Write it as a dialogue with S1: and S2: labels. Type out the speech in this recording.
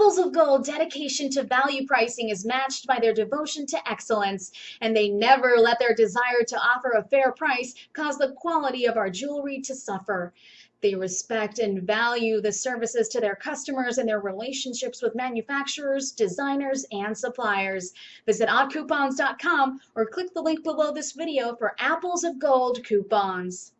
S1: Apples of Gold dedication to value pricing is matched by their devotion to excellence, and they never let their desire to offer a fair price cause the quality of our jewelry to suffer. They respect and value the services to their customers and their relationships with manufacturers, designers, and suppliers. Visit oddcoupons.com or click the link below this video for Apples of Gold coupons.